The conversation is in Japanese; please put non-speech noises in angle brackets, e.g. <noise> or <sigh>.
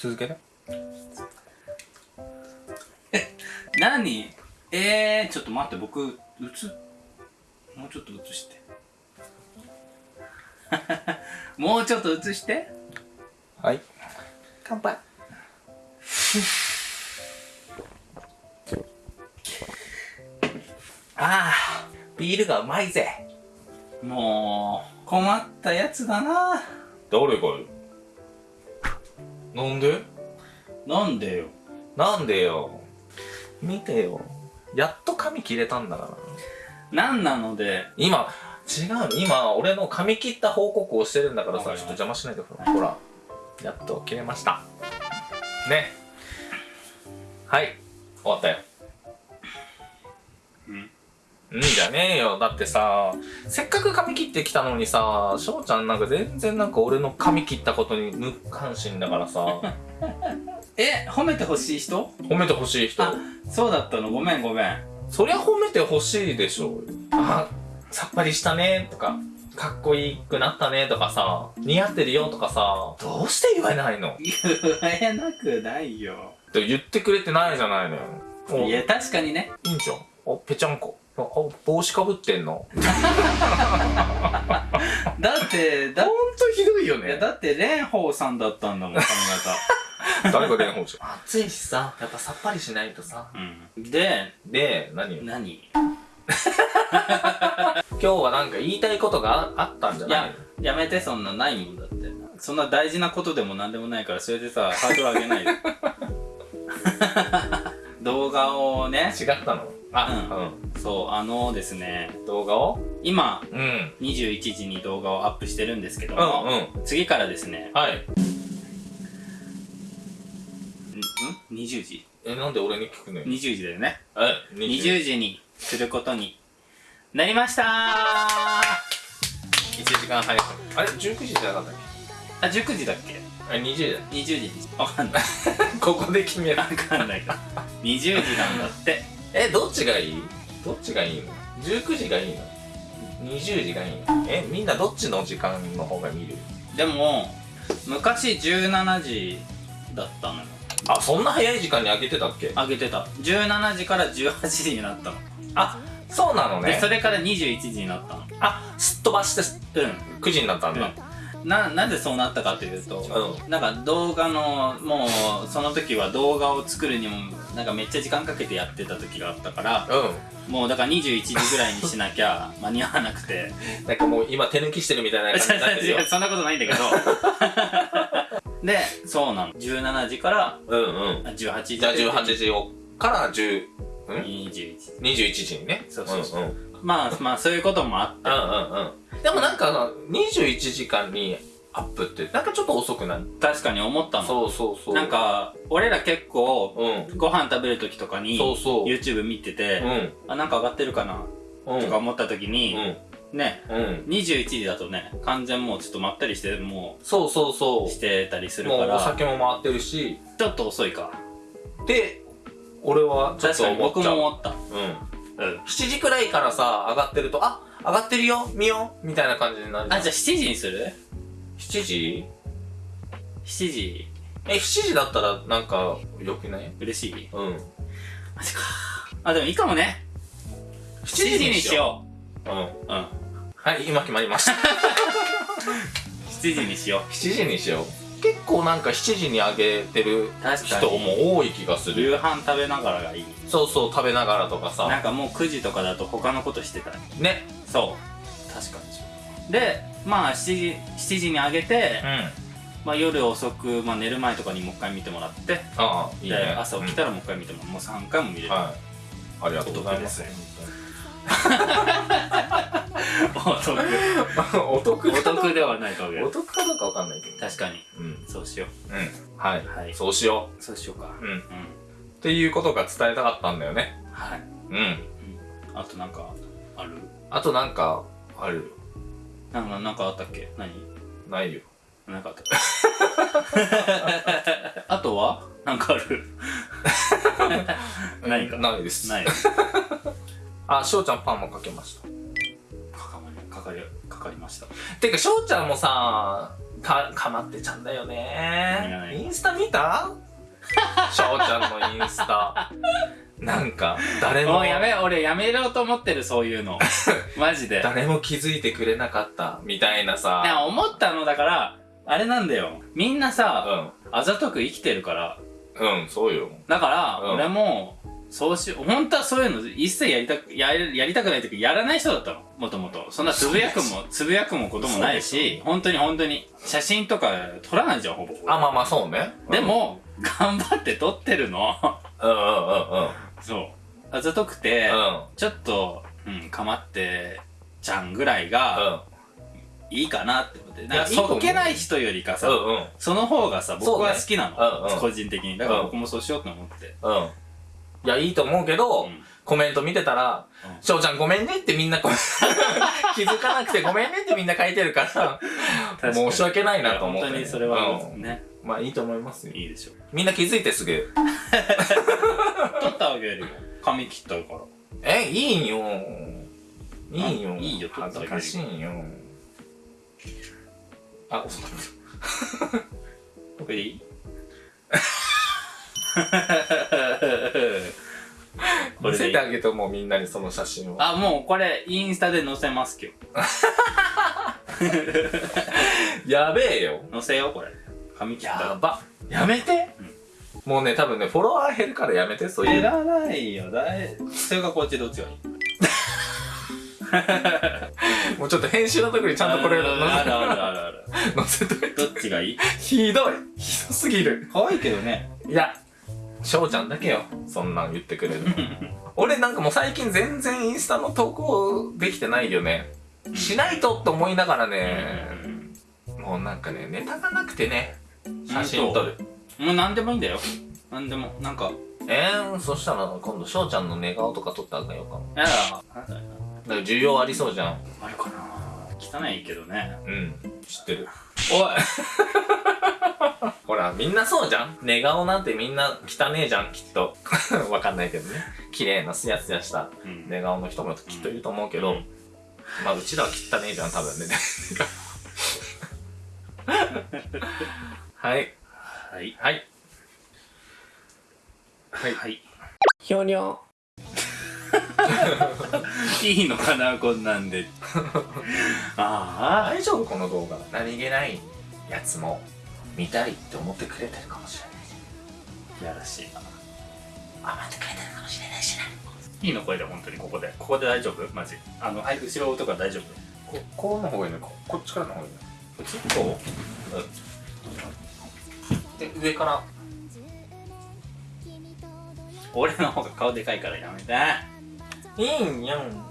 続けて。何？えー、ちょっと待って僕映もうちょっと映して。<laughs> もうちょっと映して。はい。乾杯。<laughs> ああビールがうまいぜ。もう困ったやつだな。誰がよなんで？なんでよ。なんでよ？見てよ。やっと髪切れたんだから。なんなので？今違う。今俺の髪切った報告をしてるんだからさちょっと邪魔しないでほらほら。やっと切れました。ね。はい。終わったよ。うんうんじゃねえよ。だってさせっかく髪切ってきたのにさ翔ちゃんなんか全然なんか俺の髪切ったことに無関心だからさ。<laughs> え褒めてほしい人？褒めてほしい人。あそうだったの？ごめんごめん。そりゃ褒めてほしいでしょあさっぱりしたねとかかっこいいくなったねとかさ似合ってるよとかさどうして言えないの？っ言えなくないよ。て言ってくれてないじゃないのよ。おいや確かにね。いいんじゃんあぺちゃんこ。あ帽子かぶってんの？<laughs> だってだほんとひどいよいやだって蓮舫さんだったんだもん髪 <laughs> 誰が蓮舫じゃん？暑いしさやっぱさっぱりしないとさ。型うん。でで何よ？何？<laughs> 今日はなんか言いたいことがああったんじゃいないややめてそんなないもんだって。そんな大事なことでも何でもないからそれでさハードル上げないで。動画をね。違ったの？あそうあのですねうん、動画を今うん。21時に動画をアップしてるんですけどうも、んうん。次からですねはい。んん？20時？えなんで俺に聞くのよ？20時だよね。え20時にすることに。なりましたー。1時間早く。あれ？19時じゃなかったっあ19時だっけ？けあれ20時だよ20時。わかんない。<laughs> ここで決めるわかんないけど。20時なんだって。<laughs> えどっちがいい？どっちがいいの？19時がいいの？20時がいいの？えみんなどっちの時間の方が見る？でも昔17時だったのよ。あそんな早い時間に開けてたっけ？あげてた。17時から18時になったの、あそうなのね。でそれから21時になったの。あすっ飛ばしてうん。9時になったんだ、ななぜそうなったかというと、うなんか動画のもうその時は動画を作るにもなんかめっちゃ時間かけてやってた時があったからうん。もうだから21時ぐらいにしなきゃ <laughs> 間に合わなくて。なんかもう今手抜きしてるみたいな感じになってるよ。<laughs> そんなことないんだけど。<laughs> でそうなの。17時からうんうん。あ18時。じゃあ18時をから10ん？21時。21時にね。そうそうそう。うんうん。まあまあそういうこともあって。うんうんうんでもなんか21時間にアップってなんかちょっと遅くない？確かに思ったの。そうそうそう。なんか俺ら結構うん。ご飯食べる時とかにそうそう。YouTube 見てて、うん。あなんか上がってるかな？うん。とか思った時うに、ん。ねうん。21時だとね完全もうちょっとまったりしてもそうそうそう。してたりするから。酒も回ってるし。ちょっと遅いか。で俺はちょっと確かに思っちゃう。僕も思った。うん。うん。7時くらいからさ上がってるとあ上がってるよ見ようみたいな感じになる。あじゃあ7時にする？7時 ?7 時。え7時だったらなんかよくない？嬉しい。うん。マジか。あでもいいかもね。7時にしよう。うんう。うん。はい今決まりました。<laughs> 7時にしよ7時にしよう。結構なんか7時に上げてる人に。も多い気がする。夕飯食べながらがいい。そうそう食べながらとかなさんかもう9時とかだと他のことしてたねそう。確かにでまあ7時 ,7 時に上げて、うん。まあ、夜遅く、まあ、寝る前とかにもう一回見てもらってああいいでね朝起きたらもう一回見てもらう、もう3回も見れる、うんはい。ありがとうございます。お得お得お得ではないかもお得かどうかわかんないけど。確かに。うん。そうしよう。ん。はい、はい。そうしよう。そうしようか。ううん。っうんていうことが伝えたかったんだよね。はい。うん。あとなんかある？あとなんかあるなんかなんかあったっけ？何？ないよ。なんかあった？<laughs> あとは？なんかある？<laughs> 何か？ないです。ない。<laughs> あしょうちゃんパンもかけました。かかりかかりかかりました。てかしょうちゃんもさかかまってちゃんだよね。何インスタ見た？翔ちゃんのインスタなんか誰も。もうやめ俺やめろうと思ってるそういうの。<laughs> マジで。誰も気づいてくれなかったみたいなさ。ね思ったのだからあれなんだよ。みんなさ、うあざとく生きてるから。んうんそうよ。だから、うん。俺もそうし本当はそういうの一切やりたくややりたくないというかやらない人だったの。もともと。そんなつぶやくもつぶやくもこともないし本当に本当に。写真とか撮らないじゃんほぼ。あまあまあそうね。でも、頑張って撮ってるの。うんうんうんうんそう。あざとくて、うん。ちょっと、うん、かまってちゃんぐらいがいいかなって思って。なんかいやそけない人よりかさ、うんうん。その方がさ僕は好きなの、そうねうんうん。個人的に。だから僕もそうしようと思って、うん。いやいいと思うけど、うん。コメント見てたらうん「翔、ちゃんごめんね」ってみんなこう <laughs> 気づかなくてごめんねってみんな書いてるから確かに。申し訳ないなと思って、本当にそれはうん。ね、まあいいと思いますよ。いいでしょみんな気づいてすぐ。取 <laughs> ってあげるよ。髪切ったから「えいいよ。いいよ。あいいよ恥ずかしいよ。あ遅かった。<laughs> <laughs> これでいい。こ見せてあげてもうみんなにその写真を。あもうこれインスタで載せます今日。<laughs> やべえよ。載せようこれ。髪切ったやば。やめて、もうね多分ねフォロワー減るからやめてそういう。いらないよ。だいそれかこっちどっちがいい？<laughs> もうちょっと編集の時にちゃんとこれあるあるあるある。載せといて。どっちがいい？ひどい。ひどすぎる。可愛いけどね。いや翔ちゃんだけよ。そんなん言ってくれるの。<laughs> 俺なんかもう最近全然インスタの投稿できてないよね。しないとって思いながらね、もうなんかねネタがなくてね。写真撮るもう何でもいいんだよ。何でも。なんか。えー、そしたら今度翔ちゃんの寝顔とか撮ってあげようかなやだだよだから需要ありそうじゃん。あるかな。汚いけどね。うん。知ってる。おい。<laughs> ほらみんなそうじゃん。寝顔なんてみんな汚ねえじゃんきっと。<laughs> わかんないけどね。綺麗なすやすやした。うん。寝顔の人もきっといると思うけど、うん。まあうちらは汚ねえじゃん多分ね。<laughs> はいはい。はい。はい。はい。ひょにょいいのかなこんなんで。<laughs> ああ大丈夫この動画。何気ないやつも見たいって思ってくれてるかもしれないやらしい。なあ待ってくれてるかもしれないしな。いいのこれで本当にここで。ここで大丈夫？マジ。あのはい後ろとか大丈夫？ここうの方がいいねここっちからの方がいいねこっちこううんで上から。俺の方が顔でかいからやめて。いいんやん